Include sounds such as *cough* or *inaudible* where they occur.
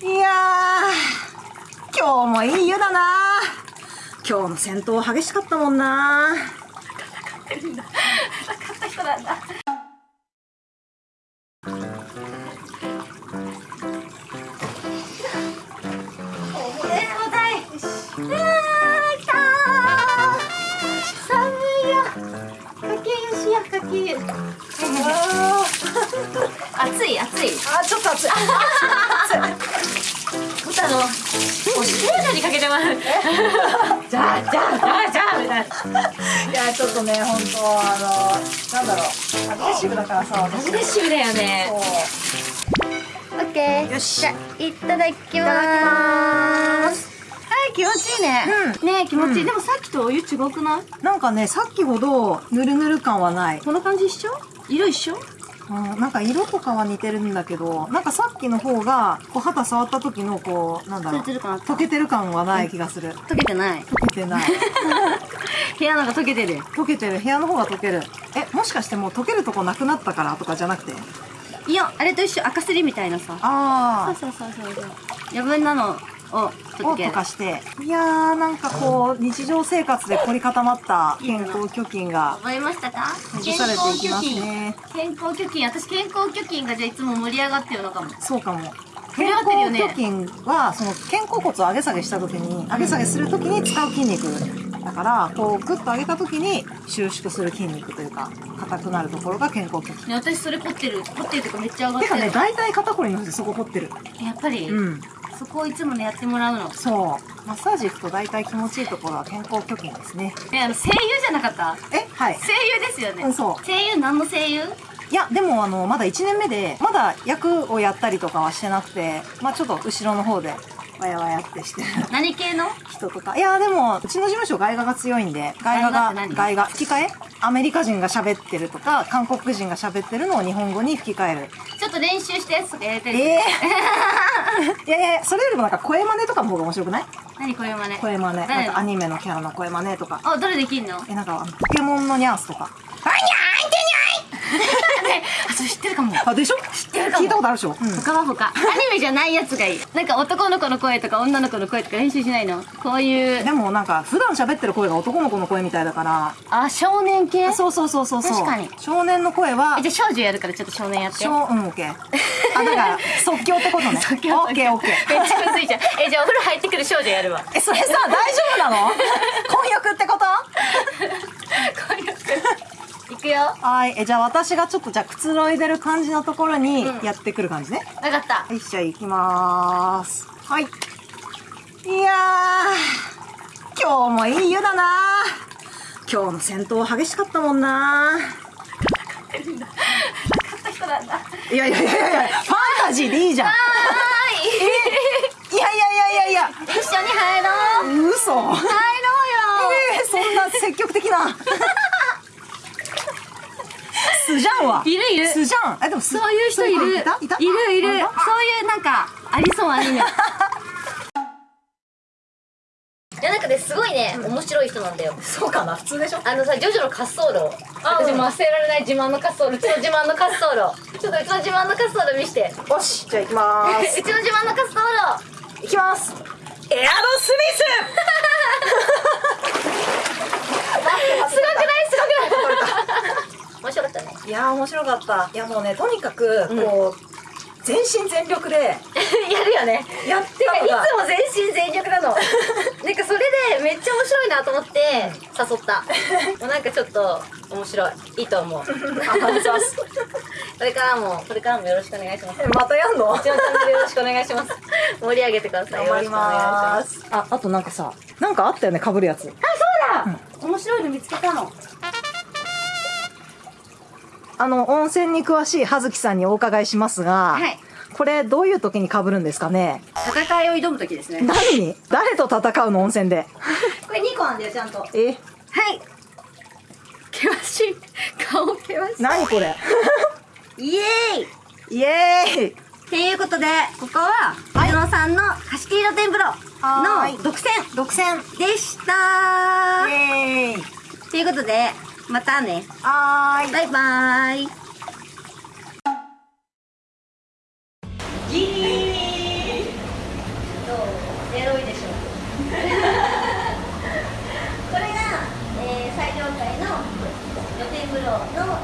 いやー、今日もいい湯だな。今日の戦闘激しかったもんな。勝った人なんだ。暑い暑 *laughs* いあ、ちょっと熱い。*laughs* 歌のもうシールにかけてますじゃあじゃあじゃあじゃあみたいないや、ちょっとね、本当あの、なんだろう、アグレッシブだからさ、アグレッシブだよね。オッケー。よしじゃあいただきますいただきます。はい気持ちいいね、うね気持ちいい、うんでもさっきとお湯違くない？なんかね、さっきほど、ぬるぬる感はない。この感じ一緒？色一緒？うん、なんか色とかは似てるんだけど、なんかさっきの方が、こう肌触った時のこう、なんだろう、溶けてる感。はない気がする。溶けてない。溶けてない。*laughs* 部屋なんか溶けてる。溶けてる。部屋の方が溶ける。え、もしかしてもう溶けるとこなくなったからとかじゃなくて？いやあれと一緒。赤すりみたいなさ。あそうそうそうそうそう。余分なのを溶かして。いやー、なんかこう、日常生活で凝り固まった健康貯金が、覚えましたか？ほぐされていきますね。健康貯金私健康貯金がじゃあいつも盛り上がってるのかもそうかも。健康貯金は、その肩甲骨を上げ下げした時に、上げ下げする時に使う筋肉。だから、こう、グッと上げた時に収縮する筋肉というか、硬くなるところが健康貯金。ね私それ凝ってる凝ってるとかめっちゃ上がっててるかね、大体肩こりの人そこ凝ってる。やっぱり、うん。そこをいつもねやってもらうの。そう。マッサージ行くと大体気持ちいいところは健康貯金ですね。ねあの声優じゃなかった？えはい。声優ですよね、うんそう。声優何の声優？いや、でもあの、まだ1年目で、まだ役をやったりとかはしてなくて、まあちょっと後ろの方で、わやわやってしてる。何系の？人とか。いや、でも、うちの事務所外画が強いんで、外画が、外画、吹き替え？アメリカ人が喋ってるとか、韓国人が喋ってるのを日本語に吹き替える。ちょっと練習したやつとかやりたいええいやいや、それよりもなんか声真似とかの方が面白くない？何これ真似？声真似。誰なんかアニメのキャラの声真似とか。あ誰できんの？え、なんか、ポケモンのニャースとか。ねあそれ知ってるかも。あ、でしょ？知ってるかも。聞いたことあるでしょ？うん。他は他。アニメじゃないやつがいい。なんか男の子の声とか女の子の声とか練習しないの？こういう。でもなんか、普段喋ってる声が男の子の声みたいだから、あ少年系？そうそうそうそう。確かに。少年の声はえ、じゃあ少女やるからちょっと少年やって。少、うん、オッケー。あ、だから、*laughs* 即興ってことね。即興オッケーオッケー。めっちゃむずいじゃん。えじゃあお風呂入ってくる少女やるわ。*laughs* え、それさ、大丈夫なの？*laughs* 婚約ってこと？いくよはい。え、じゃあ私がちょっとじゃあくつろいでる感じのところにうんやってくる感じね。分かったはい、じゃあ行きまーす。はい。いやー、今日もいい湯だな今日の戦闘激しかったもんな勝った人なんだいやいやいやいや、ファンタジーでいいじゃん。はいいやいやいやいやいや、一緒に入ろう嘘。入ろうよえー、そんな積極的な。素じゃんわ。いるいる。素じゃん。え、でも素そういう人いる。いた？いた？いるいる。あそういうなんかありそうアニメ。*laughs* いやなんかねすごいね、面白い人なんだよ。そうかな普通でしょ？あのさジョジョの滑走路。私も忘れられない自慢の滑走路。うちの自慢の滑走路。ちょっとうちの自慢の滑走路見して。よし、じゃあ行きまーうす。*laughs* ちの自慢の滑走路。行きます。エアロス *laughs* すごくない？すごくない？いやー面白かった。いやもうね、とにかく、こう、全身全力で *laughs* やるよね。やっててかいつも全身全力なの。*laughs* なんかそれでめっちゃ面白いなと思って誘った。*laughs* もうなんかちょっと面白い。いいと思う。こ。れからもこれからもよろしくお願いします。えまたやんの？うちのチャンネルよろしくお願いします。盛り上げてください。頑張りまよろしす。あ、あとなんかさ、なんかあったよね、被るやつ。あそうだ、面白いの見つけたのあの、温泉に詳しい葉月さんにお伺いしますが、はい。これどういう時に被るんですかね？戦いを挑む時ですね。何に？誰と戦うの温泉で？*laughs* これ2個なんだよちゃんと。はい。え険しい。顔険し何これ？いイエーイ。イエーイ！っていうことでここは松野さんの貸し切り露天風呂の独占。独占。でしたイエーイ。ということでまたね。はい。バイバイ。ギリどう？エロいでしょ *laughs* これが、えー、最上階の露天風呂の